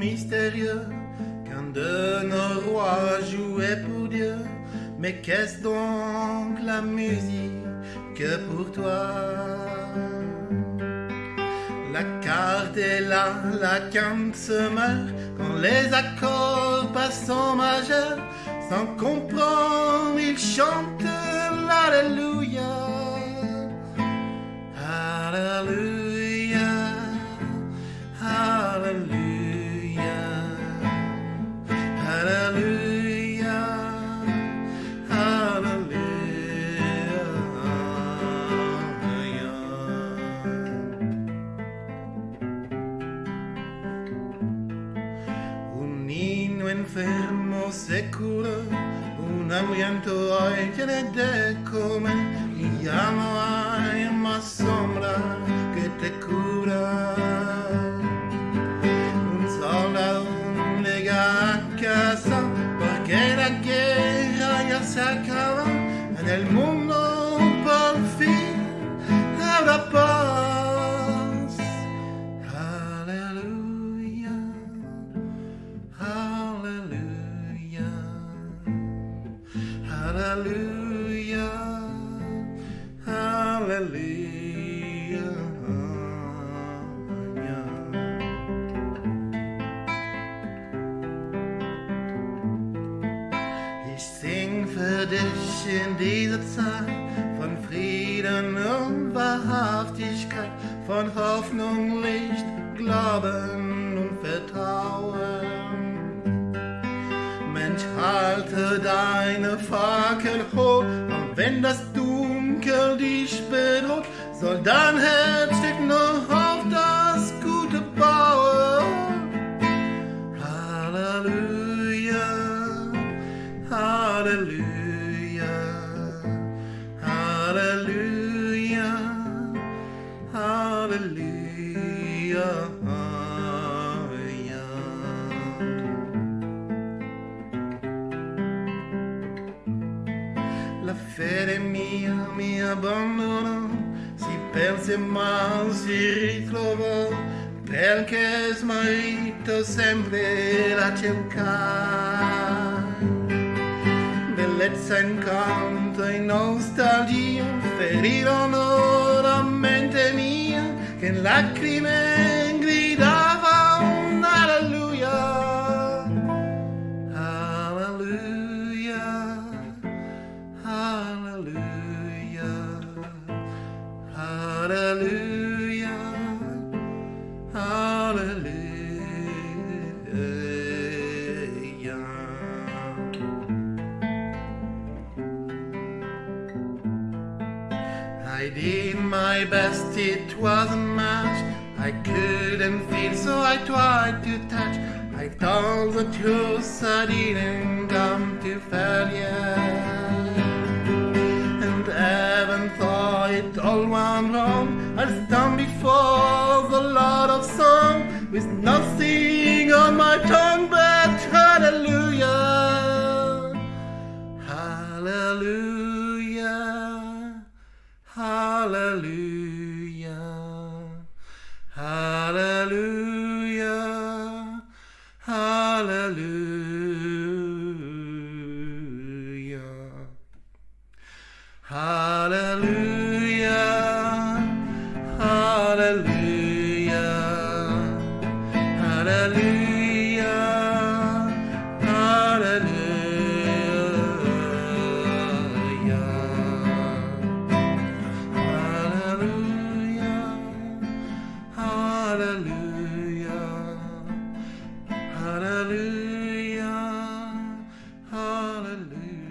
mystérieux qu'un de nos rois jouait pour Dieu. Mais qu'est-ce donc la musique que pour toi? La carte est là, la quinte se meurt quand les accords passent en majeur. Sans comprendre, ils chantent l'Alléluia. Enfermo se cura, un hambriento hoy tiene de comer y ya no hay más sombra que te cura. Un soldado llega a casa porque la guerra ya se acaba en el mundo Ich sing für dich in dieser Zeit von Frieden und Wahrhaftigkeit, von Hoffnung, Licht, Glauben und Vertrauen. Mensch, halte deine Fackel hoch, und wenn das die Spinot, soll dein Herz noch. La fede mia mi abbandonò, si perse ma si ritrovò, perché smarrito sempre la cercai. Bellezza, incanto e nostalgia ferirono la mente mia, che lacrime Hallelujah. Hallelujah. Hallelujah. I did my best, it wasn't much. I couldn't feel, so I tried to touch. I told the truth, I didn't come to failure With nothing on my tongue but hallelujah, hallelujah, hallelujah, hallelujah, hallelujah. Hallelujah, hallelujah.